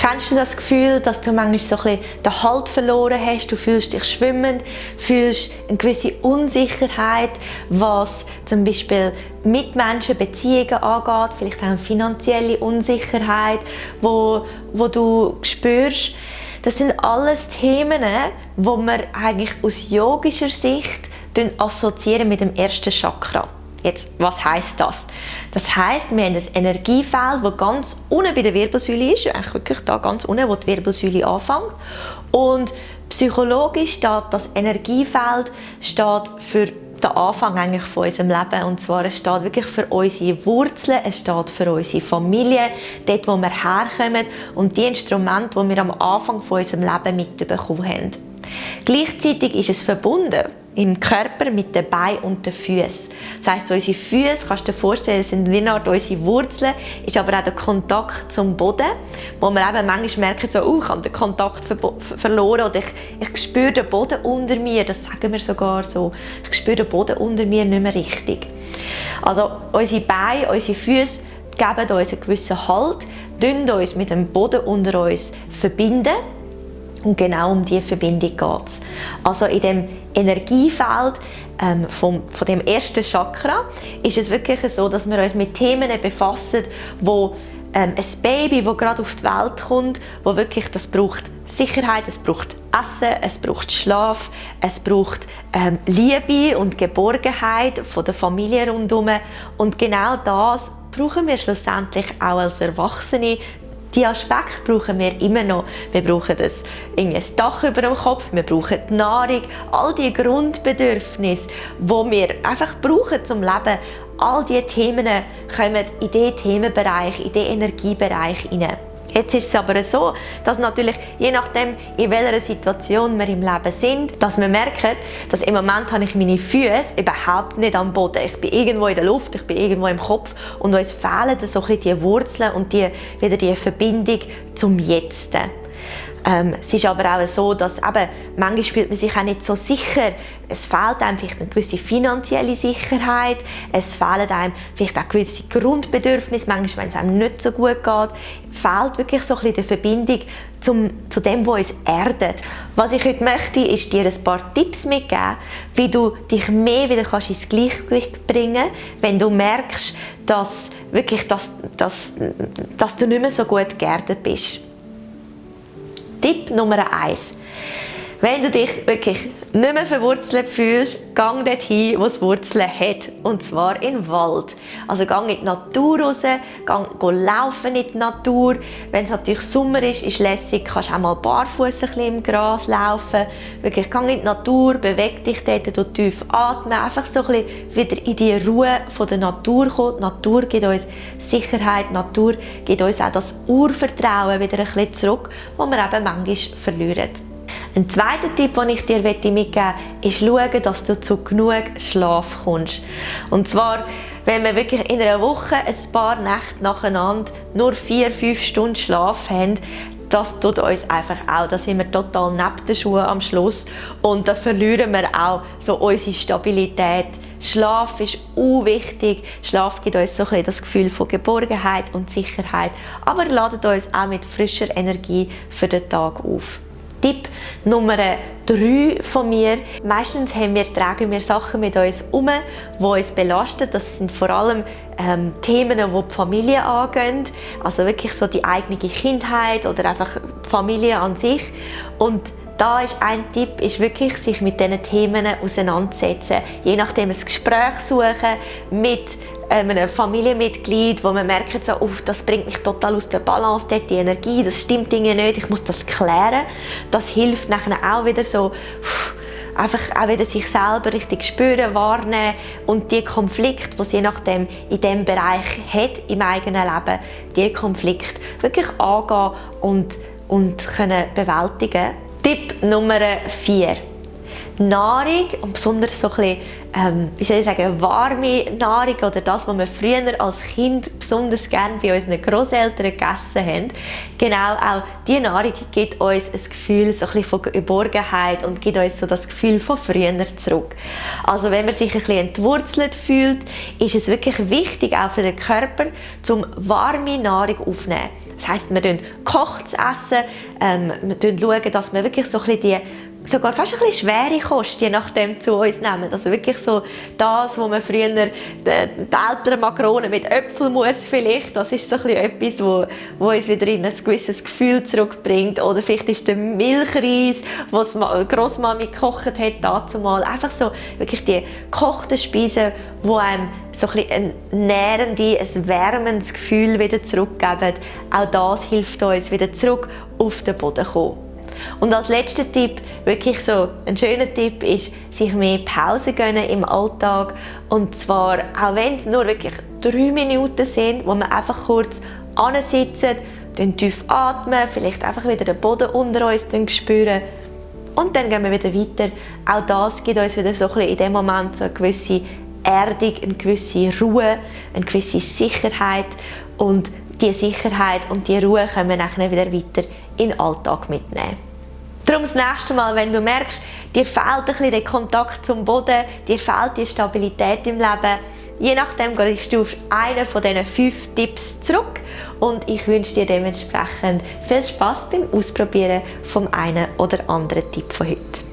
Kennst du das Gefühl, dass du manchmal so ein bisschen den Halt verloren hast? Du fühlst dich schwimmend, fühlst eine gewisse Unsicherheit, was zum Beispiel Mitmenschen, Beziehungen angeht, vielleicht auch eine finanzielle Unsicherheit, wo, wo du spürst. Das sind alles Themen, wo wir eigentlich aus yogischer Sicht assoziieren mit dem ersten Chakra. Jetzt, was heißt das? Das heißt, wir haben ein Energiefeld, das ganz unten bei der Wirbelsäule ist, eigentlich wirklich da ganz unten, wo die Wirbelsäule anfängt. Und psychologisch steht das Energiefeld steht für den Anfang eigentlich von unserem Leben. Und zwar, es steht wirklich für unsere Wurzeln, es steht für unsere Familie, dort, wo wir herkommen und die Instrumente, die wir am Anfang von unserem Leben mitbekommen haben. Gleichzeitig ist es verbunden im Körper mit den Beinen und den Füßen. Das heisst, unsere Füße, kannst du dir vorstellen, sind wie eine Art unsere Wurzeln, ist aber auch der Kontakt zum Boden, wo man eben manchmal merkt, so, oh, ich habe den Kontakt ver verloren oder ich, ich spüre den Boden unter mir, das sagen wir sogar so, ich spüre den Boden unter mir nicht mehr richtig. Also unsere Beine, unsere Füße geben uns einen gewissen Halt, uns mit dem Boden unter uns verbinden und genau um diese Verbindung geht es. Also in dem Energiefeld ähm, vom, von dem ersten Chakra ist es wirklich so, dass wir uns mit Themen befassen, wo ähm, ein Baby, das gerade auf die Welt kommt, wo wirklich das braucht Sicherheit, es braucht Essen, es braucht Schlaf, es braucht ähm, Liebe und Geborgenheit von der Familie rundherum und genau das brauchen wir schlussendlich auch als Erwachsene, die Aspekte brauchen wir immer noch. Wir brauchen das, ein Dach über dem Kopf, wir brauchen die Nahrung, all die Grundbedürfnisse, die wir einfach brauchen zum Leben. All diese Themen kommen in diesen Themenbereich, in diesen Energiebereich hinein. Jetzt ist es aber so, dass natürlich je nachdem, in welcher Situation wir im Leben sind, dass wir merken, dass im Moment habe ich meine Füße überhaupt nicht am Boden. Ich bin irgendwo in der Luft, ich bin irgendwo im Kopf und uns fehlen so ein bisschen die Wurzeln und die, wieder die Verbindung zum Jetzt. Ähm, es ist aber auch so, dass eben, manchmal fühlt man sich auch nicht so sicher. Es fehlt einem vielleicht eine gewisse finanzielle Sicherheit, es fehlen einem vielleicht auch gewisse Grundbedürfnisse, manchmal, wenn es einem nicht so gut geht, fehlt wirklich so ein bisschen die Verbindung zum, zu dem, was uns erdet. Was ich heute möchte, ist dir ein paar Tipps mitgeben, wie du dich mehr wieder kannst ins Gleichgewicht bringen kannst, wenn du merkst, dass, wirklich, dass, dass, dass du nicht mehr so gut geerdet bist. Tipp Nummer 1. Wenn du dich wirklich nicht mehr verwurzelt fühlst, gang dorthin, wo es Wurzeln hat. Und zwar in den Wald. Also gang in die Natur raus, gang, geh laufen in die Natur. Wenn es natürlich Sommer ist, ist lässig, kannst auch mal barfuß im Gras laufen. Wirklich, gang in die Natur, beweg dich dort, du tief atmen. Einfach so ein bisschen wieder in die Ruhe von der Natur kommen. Die Natur gibt uns Sicherheit, die Natur gibt uns auch das Urvertrauen wieder ein bisschen zurück, das wir eben manchmal verlieren. Ein zweiter Tipp, den ich dir mitgeben möchte, ist schauen, dass du zu genug Schlaf kommst. Und zwar, wenn wir wirklich in einer Woche ein paar Nächte nacheinander nur vier, fünf Stunden Schlaf haben, das tut uns einfach auch, da sind wir total neben den Schuhen am Schluss und da verlieren wir auch so unsere Stabilität. Schlaf ist wichtig. Schlaf gibt uns so ein das Gefühl von Geborgenheit und Sicherheit, aber ladet uns auch mit frischer Energie für den Tag auf. Tipp Nummer 3 von mir. Meistens haben wir, tragen wir Sachen mit uns um, die uns belasten. Das sind vor allem ähm, Themen, die die Familie angehen. Also wirklich so die eigene Kindheit oder einfach die Familie an sich. Und da ist ein Tipp, ist wirklich sich mit diesen Themen auseinandersetzen. Je nachdem ein Gespräch suchen mit einem Familienmitglied, wo man merkt, so, oh, das bringt mich total aus der Balance, dort die Energie, das stimmt Dinge nicht, ich muss das klären. Das hilft nachher auch wieder so, einfach auch wieder sich selber richtig spüren, wahrnehmen und die Konflikte, die je nachdem in diesem Bereich hat im eigenen Leben, die Konflikte wirklich angehen und, und können bewältigen. Tipp Nummer 4 Nahrung und besonders so ein bisschen, ähm, wie soll ich sagen, warme Nahrung oder das, was wir früher als Kind besonders gerne bei unseren Großeltern gegessen haben, genau auch diese Nahrung gibt uns ein Gefühl so ein bisschen von Geborgenheit und gibt uns so das Gefühl von früher zurück. Also wenn man sich ein bisschen entwurzelt fühlt, ist es wirklich wichtig, auch für den Körper, zum warme Nahrung aufzunehmen. Das heisst, wir kochen zu essen, ähm, wir schauen, dass wir wirklich so ein bisschen die sogar fast ein bisschen schwere Kost, je nachdem zu uns nehmen. Also wirklich so das, wo man früher die, die älteren Makronen mit Äpfelmus vielleicht, das ist so etwas, wo, wo uns wieder in ein gewisses Gefühl zurückbringt. Oder vielleicht ist der Milchreis, was Großmami gekocht hat, dazu mal. Einfach so wirklich die gekochten Speisen, die einem so ein, ein nährendes, ein wärmendes Gefühl wieder zurückgeben. Auch das hilft uns, wieder zurück auf den Boden zu kommen. Und als letzter Tipp, wirklich so ein schöner Tipp, ist, sich mehr Pause gönnen im Alltag. Und zwar, auch wenn es nur wirklich drei Minuten sind, wo man einfach kurz ansitzen, dann tief atmen, vielleicht einfach wieder den Boden unter uns spüren. Und dann gehen wir wieder weiter. Auch das gibt uns wieder so ein in dem Moment so eine gewisse Erdung, eine gewisse Ruhe, eine gewisse Sicherheit. Und diese Sicherheit und die Ruhe können wir dann wieder weiter in den Alltag mitnehmen. Darum das nächste Mal, wenn du merkst, dir fehlt ein bisschen der Kontakt zum Boden, dir fehlt die Stabilität im Leben, je nachdem gehst du auf einen von diesen fünf Tipps zurück und ich wünsche dir dementsprechend viel Spaß beim Ausprobieren vom einen oder anderen Tipp von heute.